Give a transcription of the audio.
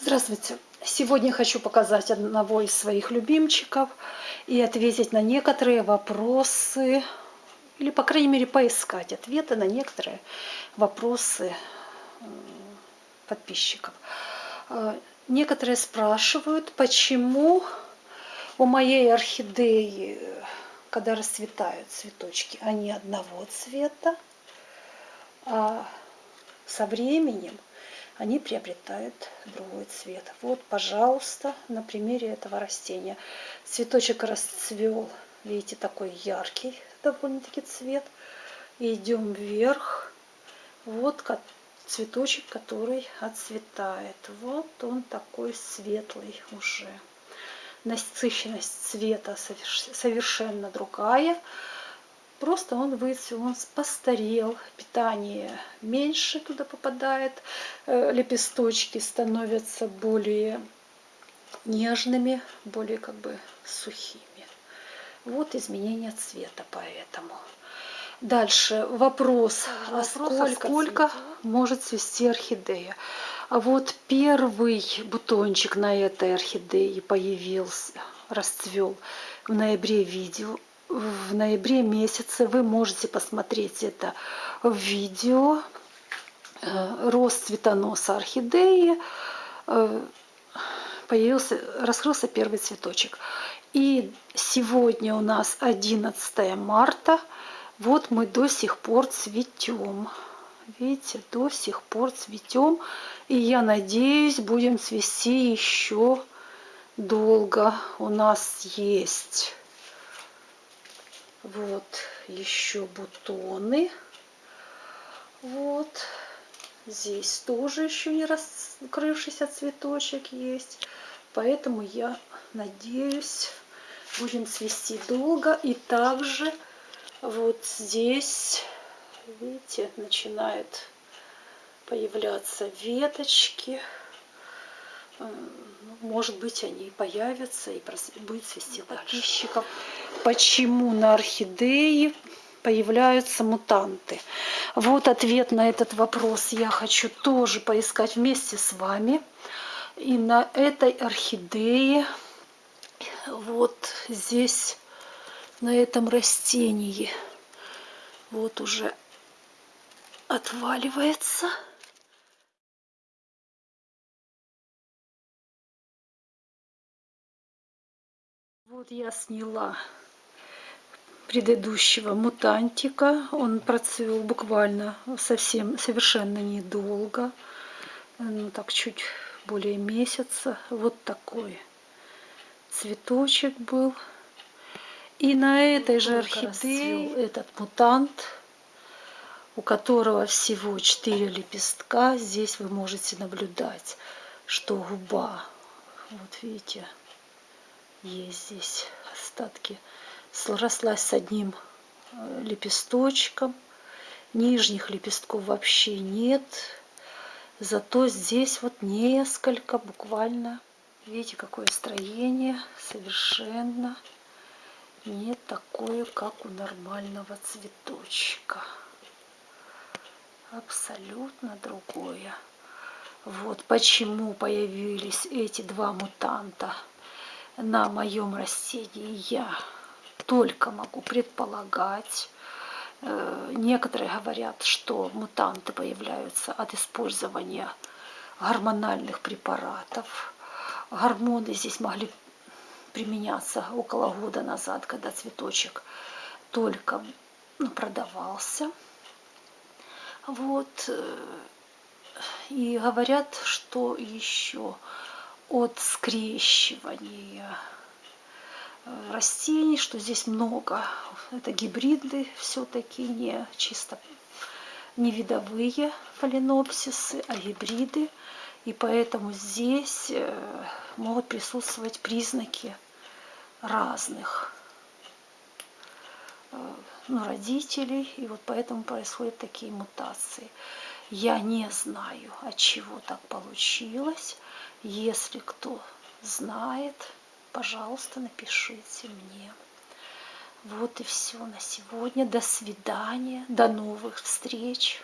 Здравствуйте! Сегодня хочу показать одного из своих любимчиков и ответить на некоторые вопросы, или, по крайней мере, поискать ответы на некоторые вопросы подписчиков. Э, некоторые спрашивают, почему у моей орхидеи, когда расцветают цветочки, они одного цвета, а со временем они приобретают другой цвет. Вот, пожалуйста, на примере этого растения. Цветочек расцвел, видите, такой яркий довольно-таки цвет. Идем вверх. Вот цветочек, который отцветает. Вот он такой светлый уже. Насыщенность цвета совершенно другая. Просто он выцвел, он постарел, питание меньше туда попадает, э, лепесточки становятся более нежными, более как бы сухими. Вот изменение цвета поэтому. Дальше вопрос, а сколько, сколько может цвести орхидея? А вот первый бутончик на этой орхидее появился, расцвел в ноябре видео в ноябре месяце. Вы можете посмотреть это видео. Э, рост цветоноса орхидеи. Э, появился, раскрылся первый цветочек. И сегодня у нас 11 марта. Вот мы до сих пор цветем. Видите, до сих пор цветем. И я надеюсь, будем цвести еще долго. У нас есть вот еще бутоны. Вот. Здесь тоже еще не раскрывшийся цветочек есть. Поэтому я надеюсь, будем цвести долго. И также вот здесь, видите, начинают появляться веточки. Может быть, они появятся и будет цвести подписчиков. Почему на орхидеи появляются мутанты? Вот ответ на этот вопрос я хочу тоже поискать вместе с вами. И на этой орхидее, вот здесь, на этом растении, вот уже отваливается. Вот я сняла предыдущего мутантика. Он процвел буквально совсем, совершенно недолго. Ну, так чуть более месяца. Вот такой цветочек был. И на этой же орхидее этот мутант, у которого всего 4 лепестка. Здесь вы можете наблюдать, что губа, вот видите, есть здесь остатки. Срослась с одним э, лепесточком. Нижних лепестков вообще нет. Зато здесь вот несколько буквально. Видите, какое строение. Совершенно не такое, как у нормального цветочка. Абсолютно другое. Вот почему появились эти два мутанта на моем растении я только могу предполагать. Э, некоторые говорят, что мутанты появляются от использования гормональных препаратов. Гормоны здесь могли применяться около года назад, когда цветочек только ну, продавался. Вот. Э, и говорят, что еще от скрещивания растений, что здесь много. Это гибриды все-таки, не чисто не видовые фаленопсисы, а гибриды. И поэтому здесь э, могут присутствовать признаки разных э, ну, родителей. И вот поэтому происходят такие мутации. Я не знаю, от чего так получилось. Если кто знает, пожалуйста, напишите мне. Вот и все на сегодня. До свидания. До новых встреч.